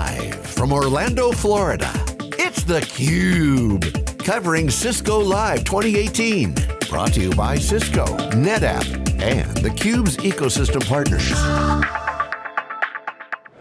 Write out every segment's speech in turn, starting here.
Live from Orlando, Florida, it's theCUBE. Covering Cisco Live 2018. Brought to you by Cisco, NetApp, and theCUBE's ecosystem partners.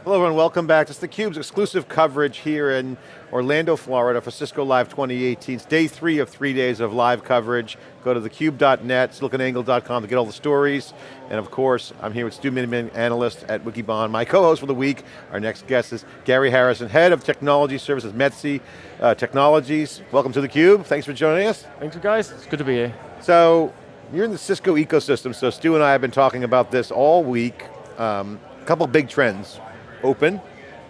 Hello everyone, welcome back. It's theCUBE's exclusive coverage here in Orlando, Florida for Cisco Live 2018. It's day three of three days of live coverage. Go to thecube.net, siliconangle.com to get all the stories. And of course, I'm here with Stu Miniman, analyst at Wikibon. My co-host for the week, our next guest is Gary Harrison, head of technology services, Metsi uh, Technologies. Welcome to theCUBE, thanks for joining us. Thanks guys, it's good to be here. So, you're in the Cisco ecosystem, so Stu and I have been talking about this all week. Um, a couple big trends. Open,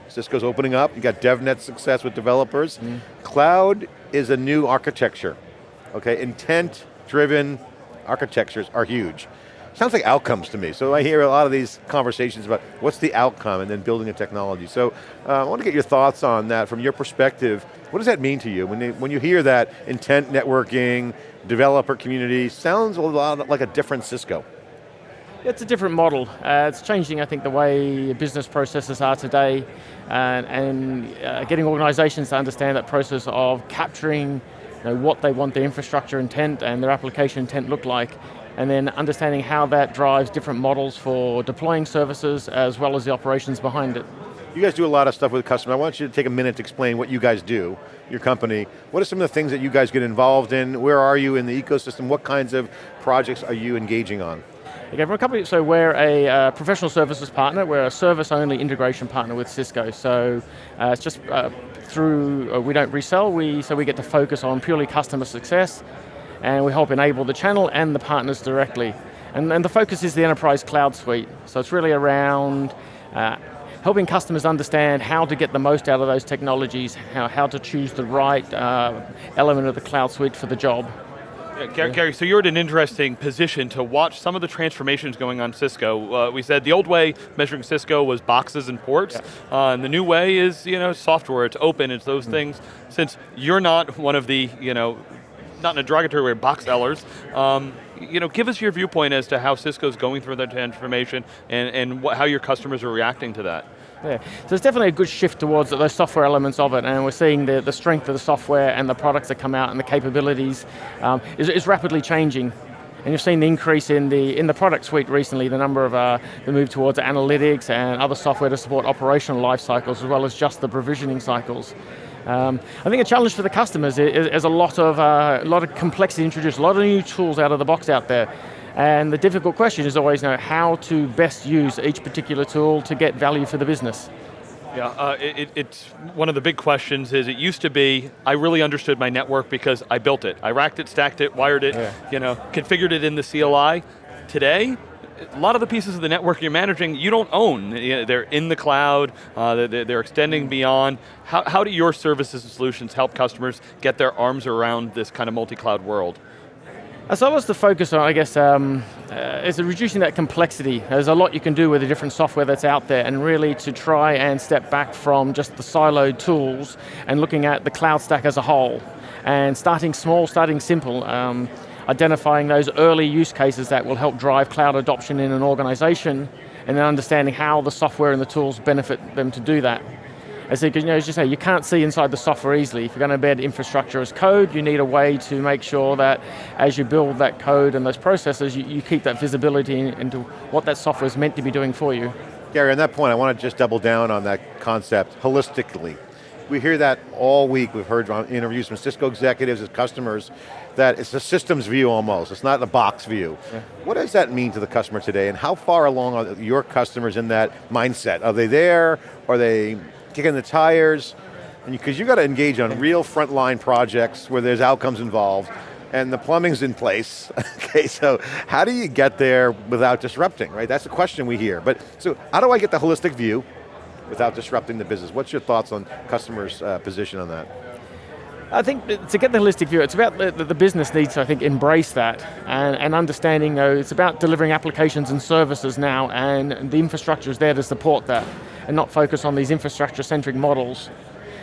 Cisco's opening up, you got DevNet success with developers. Mm. Cloud is a new architecture, okay? Intent-driven architectures are huge. Sounds like outcomes to me. So I hear a lot of these conversations about what's the outcome and then building a technology. So uh, I want to get your thoughts on that from your perspective. What does that mean to you? When, they, when you hear that intent networking, developer community, sounds a lot like a different Cisco. It's a different model. Uh, it's changing, I think, the way business processes are today and, and uh, getting organizations to understand that process of capturing you know, what they want their infrastructure intent and their application intent look like and then understanding how that drives different models for deploying services as well as the operations behind it. You guys do a lot of stuff with customers. I want you to take a minute to explain what you guys do, your company. What are some of the things that you guys get involved in? Where are you in the ecosystem? What kinds of projects are you engaging on? A company, so we're a uh, professional services partner, we're a service-only integration partner with Cisco, so uh, it's just uh, through, uh, we don't resell, we, so we get to focus on purely customer success, and we help enable the channel and the partners directly. And, and the focus is the enterprise cloud suite, so it's really around uh, helping customers understand how to get the most out of those technologies, how, how to choose the right uh, element of the cloud suite for the job. Gary, Gary, so you're in an interesting position to watch some of the transformations going on Cisco. Uh, we said the old way measuring Cisco was boxes and ports, yeah. uh, and the new way is you know software, it's open, it's those mm. things. Since you're not one of the, you know, not in a derogatory way, box sellers, um, you know, give us your viewpoint as to how Cisco's going through that transformation and, and what, how your customers are reacting to that. Yeah. So it's definitely a good shift towards those software elements of it, and we're seeing the, the strength of the software and the products that come out and the capabilities um, is, is rapidly changing. And you've seen the increase in the in the product suite recently, the number of uh, the move towards analytics and other software to support operational life cycles as well as just the provisioning cycles. Um, I think a challenge for the customers is, is a lot of uh, a lot of complexity introduced, a lot of new tools out of the box out there. And the difficult question is always know how to best use each particular tool to get value for the business. Yeah, uh, it, it's one of the big questions is it used to be, I really understood my network because I built it. I racked it, stacked it, wired it, yeah. you know, configured it in the CLI. Today, a lot of the pieces of the network you're managing, you don't own. They're in the cloud, uh, they're, they're, extending beyond. How, how do your services and solutions help customers get their arms around this kind of multi-cloud world? As I was to focus on, I guess, um, uh, is reducing that complexity. There's a lot you can do with the different software that's out there and really to try and step back from just the siloed tools and looking at the cloud stack as a whole. And starting small, starting simple, um, identifying those early use cases that will help drive cloud adoption in an organization and then understanding how the software and the tools benefit them to do that. As you know, as you say, you can't see inside the software easily. If you're going to embed infrastructure as code, you need a way to make sure that as you build that code and those processes, you, you keep that visibility into what that software is meant to be doing for you. Gary, on that point, I want to just double down on that concept holistically. We hear that all week. We've heard interviews from Cisco executives and customers that it's a systems view almost. It's not a box view. Yeah. What does that mean to the customer today and how far along are your customers in that mindset? Are they there? Are they kicking the tires, because you've got to engage on real frontline projects where there's outcomes involved, and the plumbing's in place. okay, so how do you get there without disrupting, right? That's the question we hear. But so how do I get the holistic view without disrupting the business? What's your thoughts on customers' uh, position on that? I think to get the holistic view, it's about the, the business needs to, I think, embrace that and, and understanding, though, it's about delivering applications and services now and the infrastructure is there to support that and not focus on these infrastructure-centric models.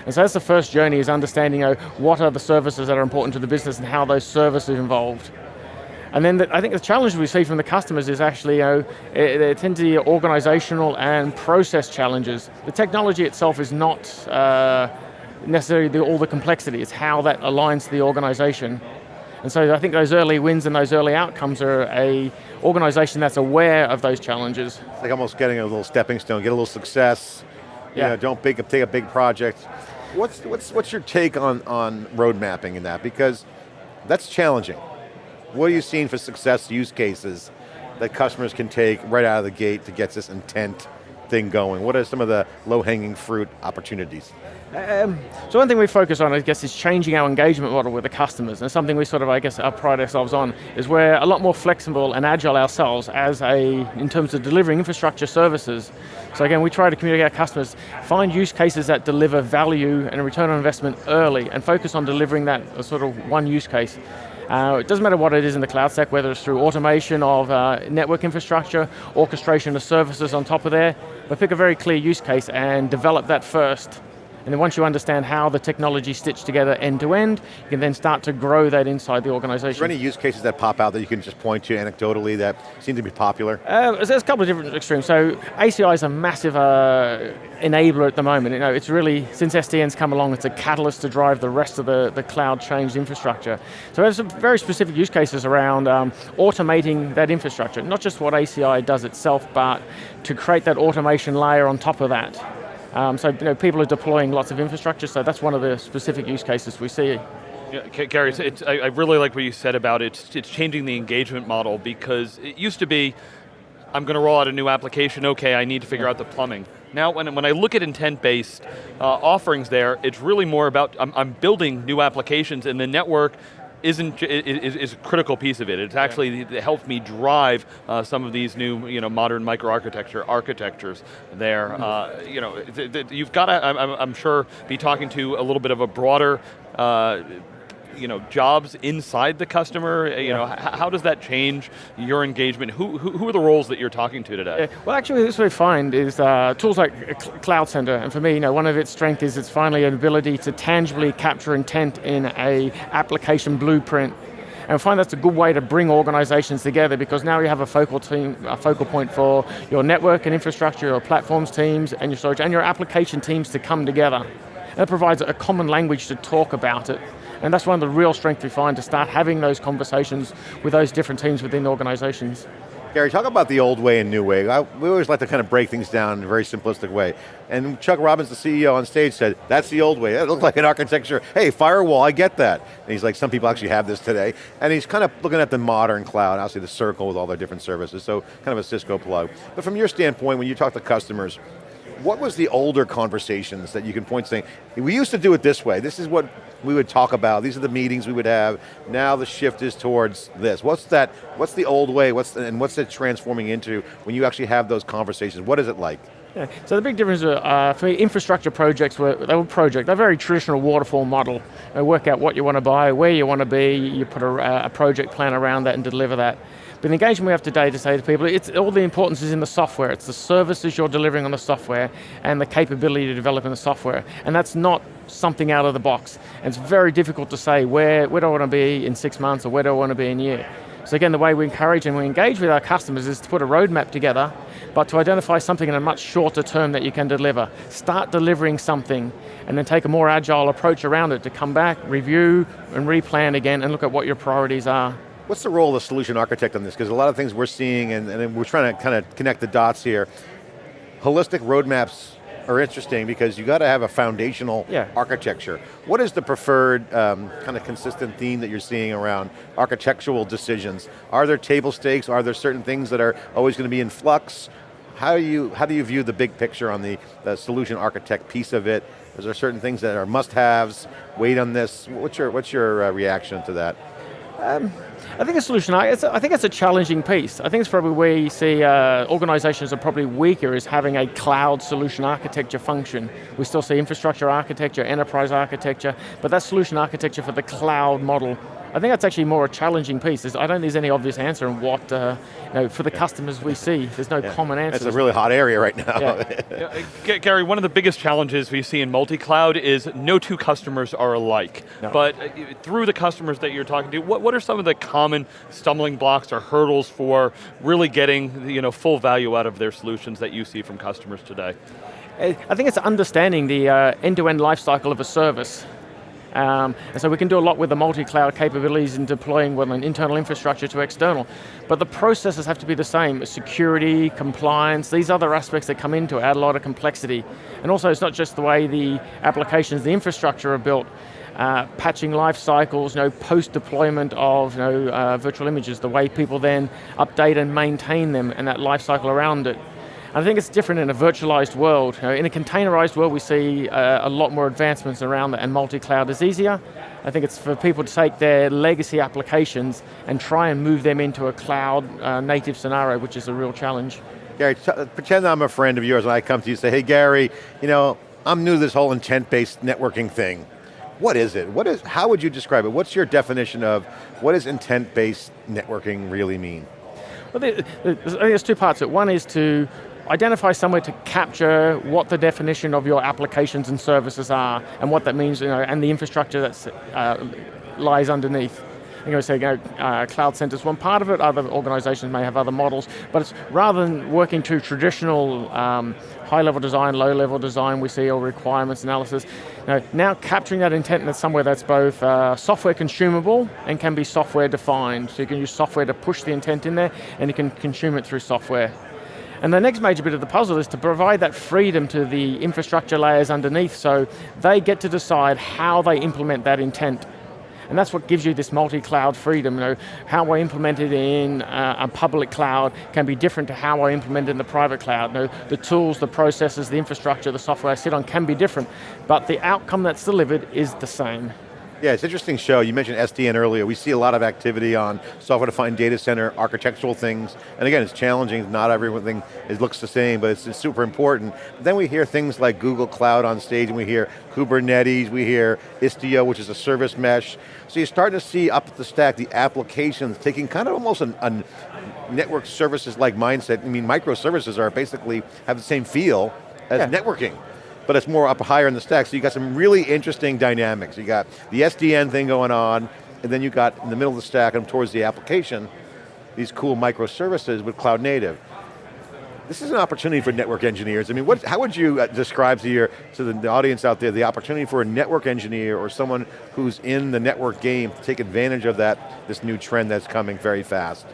And so that's the first journey is understanding you know, what are the services that are important to the business and how those services involved. And then the, I think the challenge we see from the customers is actually, you know, they tend to be organizational and process challenges. The technology itself is not uh, necessarily the, all the complexity, it's how that aligns to the organization. And so I think those early wins and those early outcomes are a organization that's aware of those challenges. It's like almost getting a little stepping stone, get a little success, yeah. you know, don't big, take a big project. What's, what's, what's your take on, on road mapping in that? Because that's challenging. What are you seeing for success use cases that customers can take right out of the gate to get this intent thing going? What are some of the low-hanging fruit opportunities? Um, so one thing we focus on, I guess, is changing our engagement model with the customers, and something we sort of, I guess, pride ourselves on, is we're a lot more flexible and agile ourselves as a, in terms of delivering infrastructure services. So again, we try to communicate our customers, find use cases that deliver value and return on investment early, and focus on delivering that sort of one use case. Uh, it doesn't matter what it is in the cloud stack, whether it's through automation of uh, network infrastructure, orchestration of services on top of there, but pick a very clear use case and develop that first, and then once you understand how the technology stitched together end to end, you can then start to grow that inside the organization. Are there any use cases that pop out that you can just point to anecdotally that seem to be popular? Uh, there's a couple of different extremes. So ACI is a massive uh, enabler at the moment. You know, it's really, since SDN's come along, it's a catalyst to drive the rest of the, the cloud changed infrastructure. So there's some very specific use cases around um, automating that infrastructure, not just what ACI does itself, but to create that automation layer on top of that. Um, so you know, people are deploying lots of infrastructure, so that's one of the specific use cases we see. Yeah, Gary, it's, I, I really like what you said about it. It's, it's changing the engagement model because it used to be, I'm going to roll out a new application, okay, I need to figure out the plumbing. Now, when, when I look at intent-based uh, offerings there, it's really more about, I'm, I'm building new applications and the network isn't is, is a critical piece of it. It's actually yeah. helped me drive uh, some of these new you know modern microarchitecture architectures there. Mm -hmm. uh, you know, you've got to I'm, I'm, sure be talking to a little bit of a broader. Uh, you know, jobs inside the customer? You know, how does that change your engagement? Who, who, who, are the roles that you're talking to today? Well, actually, this we find is uh, tools like Cloud Center, and for me, you know, one of its strengths is it's finally an ability to tangibly capture intent in a application blueprint and I find that's a good way to bring organizations together because now you have a focal team, a focal point for your network and infrastructure, your platforms teams, and your storage, and your application teams to come together. And it provides a common language to talk about it. And that's one of the real strengths we find to start having those conversations with those different teams within organizations. Gary, talk about the old way and new way. I, we always like to kind of break things down in a very simplistic way. And Chuck Robbins, the CEO on stage said, that's the old way. That looks like an architecture. Hey, firewall, I get that. And he's like, some people actually have this today. And he's kind of looking at the modern cloud, obviously the circle with all their different services, so kind of a Cisco plug. But from your standpoint, when you talk to customers, what was the older conversations that you can point to saying, we used to do it this way, this is what we would talk about, these are the meetings we would have, now the shift is towards this. What's that, what's the old way, what's the, and what's it transforming into when you actually have those conversations? What is it like? Yeah. So the big difference uh, for me, infrastructure projects were, they were project, they're very traditional waterfall model. You work out what you want to buy, where you want to be, you put a, a project plan around that and deliver that. But the engagement we have today to say to people, it's all the importance is in the software. It's the services you're delivering on the software and the capability to develop in the software. And that's not something out of the box. And it's very difficult to say where, where do I want to be in six months or where do I want to be in a year. So again, the way we encourage and we engage with our customers is to put a roadmap together, but to identify something in a much shorter term that you can deliver. Start delivering something, and then take a more agile approach around it to come back, review, and replan again, and look at what your priorities are. What's the role of the solution architect on this? Because a lot of things we're seeing, and, and we're trying to kind of connect the dots here. Holistic roadmaps are interesting because you got to have a foundational yeah. architecture. What is the preferred um, kind of consistent theme that you're seeing around architectural decisions? Are there table stakes? Are there certain things that are always going to be in flux? How do you, how do you view the big picture on the, the solution architect piece of it? Is there certain things that are must-haves, wait on this? What's your, what's your uh, reaction to that? Um, I think a solution, I think it's a challenging piece. I think it's probably where you see uh, organizations are probably weaker is having a cloud solution architecture function. We still see infrastructure architecture, enterprise architecture, but that solution architecture for the cloud model, I think that's actually more a challenging piece. There's, I don't think there's any obvious answer on what, uh, you know, for the yeah. customers we see, there's no yeah. common answer. It's a really hot area right now. Yeah. yeah. Gary, one of the biggest challenges we see in multi-cloud is no two customers are alike. No. But uh, through the customers that you're talking to, what, what are some of the common stumbling blocks or hurdles for really getting you know, full value out of their solutions that you see from customers today? I think it's understanding the uh, end-to-end -end life cycle of a service. Um, and so we can do a lot with the multi-cloud capabilities in deploying well, an internal infrastructure to external. But the processes have to be the same. Security, compliance, these other aspects that come into it add a lot of complexity. And also it's not just the way the applications, the infrastructure are built, uh, patching life cycles, you know, post-deployment of you know, uh, virtual images, the way people then update and maintain them and that life cycle around it. I think it's different in a virtualized world. In a containerized world, we see uh, a lot more advancements around that, and multi-cloud is easier. I think it's for people to take their legacy applications and try and move them into a cloud uh, native scenario, which is a real challenge. Gary, pretend I'm a friend of yours and I come to you and say, hey Gary, you know, I'm new to this whole intent-based networking thing. What is it? What is, how would you describe it? What's your definition of what does intent-based networking really mean? Well, I think there's two parts. To it. One is to identify somewhere to capture what the definition of your applications and services are and what that means, you know, and the infrastructure that uh, lies underneath. You know, say, you know, uh, Cloud centers one part of it, other organizations may have other models, but it's rather than working to traditional um, high-level design, low-level design, we see all requirements analysis. You know, now capturing that intent in somewhere that's both uh, software consumable and can be software defined. So you can use software to push the intent in there, and you can consume it through software. And the next major bit of the puzzle is to provide that freedom to the infrastructure layers underneath so they get to decide how they implement that intent. And that's what gives you this multi-cloud freedom. You know, how I implement it in uh, a public cloud can be different to how I implement it in the private cloud. You know, the tools, the processes, the infrastructure, the software I sit on can be different, but the outcome that's delivered is the same. Yeah, it's an interesting show. You mentioned SDN earlier. We see a lot of activity on software-defined data center, architectural things. And again, it's challenging. Not everything it looks the same, but it's, it's super important. then we hear things like Google Cloud on stage, and we hear Kubernetes, we hear Istio, which is a service mesh. So you're starting to see up the stack the applications taking kind of almost a, network services like mindset. I mean, microservices are basically have the same feel as yeah. networking but it's more up higher in the stack. So you got some really interesting dynamics. You got the SDN thing going on, and then you got in the middle of the stack and towards the application, these cool microservices with cloud native. This is an opportunity for network engineers. I mean, what, how would you uh, describe to, your, to the, the audience out there the opportunity for a network engineer or someone who's in the network game to take advantage of that, this new trend that's coming very fast?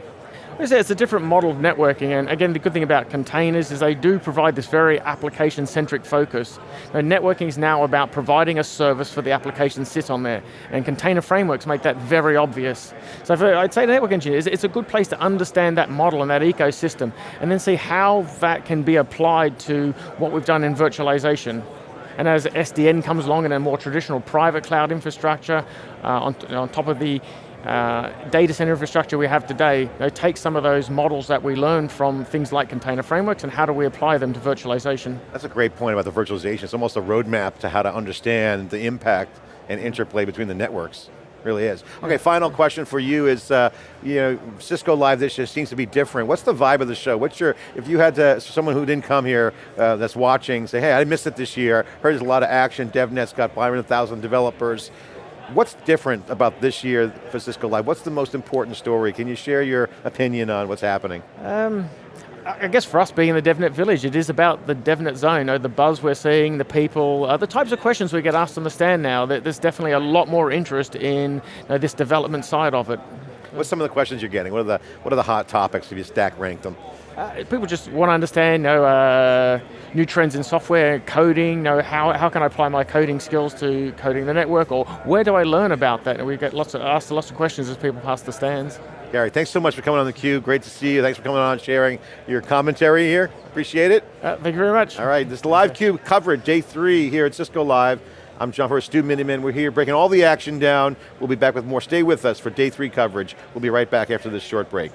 It's a different model of networking, and again, the good thing about containers is they do provide this very application-centric focus. networking is now about providing a service for the application sit on there, and container frameworks make that very obvious. So for, I'd say the network engineers, it's a good place to understand that model and that ecosystem, and then see how that can be applied to what we've done in virtualization. And as SDN comes along in a more traditional private cloud infrastructure, uh, on, on top of the uh, data center infrastructure we have today, they take some of those models that we learned from things like container frameworks and how do we apply them to virtualization. That's a great point about the virtualization. It's almost a roadmap to how to understand the impact and interplay between the networks. Really is. Okay, final question for you is, uh, you know, Cisco Live this year seems to be different. What's the vibe of the show? What's your, if you had to, someone who didn't come here uh, that's watching, say, hey, I missed it this year, heard there's a lot of action, DevNet's got 500,000 developers, What's different about this year for Cisco Live? What's the most important story? Can you share your opinion on what's happening? Um, I guess for us being in the DevNet village, it is about the DevNet zone, you know, the buzz we're seeing, the people, uh, the types of questions we get asked on the stand now, there's definitely a lot more interest in you know, this development side of it. What's some of the questions you're getting? What are the, what are the hot topics if you stack rank them? Uh, people just want to understand you know, uh, new trends in software, coding, you know, how, how can I apply my coding skills to coding the network, or where do I learn about that? And we get lots of, asked lots of questions as people pass the stands. Gary, thanks so much for coming on theCUBE. Great to see you. Thanks for coming on sharing your commentary here. Appreciate it. Uh, thank you very much. All right, this is live CUBE coverage, day three here at Cisco Live. I'm John Furrier, Stu Miniman. We're here breaking all the action down. We'll be back with more. Stay with us for day three coverage. We'll be right back after this short break.